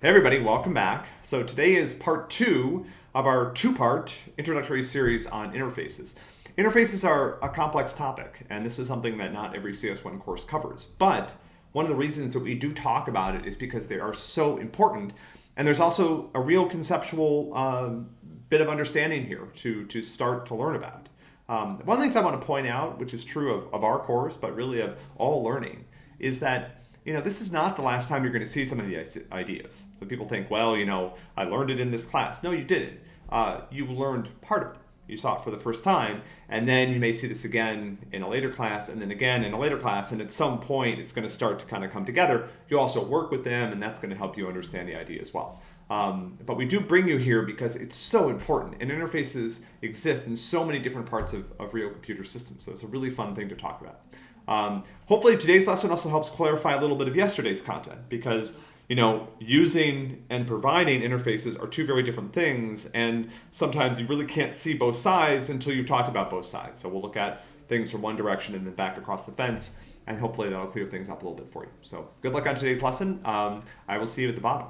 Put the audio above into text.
Hey everybody, welcome back. So today is part two of our two-part introductory series on interfaces. Interfaces are a complex topic, and this is something that not every CS1 course covers. But one of the reasons that we do talk about it is because they are so important, and there's also a real conceptual um, bit of understanding here to, to start to learn about. Um, one of the things I want to point out, which is true of, of our course, but really of all learning, is that you know, this is not the last time you're going to see some of the ideas. So people think, well, you know, I learned it in this class. No, you didn't. Uh, you learned part of it. You saw it for the first time, and then you may see this again in a later class, and then again in a later class, and at some point it's going to start to kind of come together. You also work with them, and that's going to help you understand the idea as well. Um, but we do bring you here because it's so important, and interfaces exist in so many different parts of, of real computer systems, so it's a really fun thing to talk about. Um, hopefully today's lesson also helps clarify a little bit of yesterday's content because you know, using and providing interfaces are two very different things, and sometimes you really can't see both sides until you've talked about both sides. So we'll look at things from one direction and then back across the fence, and hopefully that'll clear things up a little bit for you. So good luck on today's lesson. Um, I will see you at the bottom.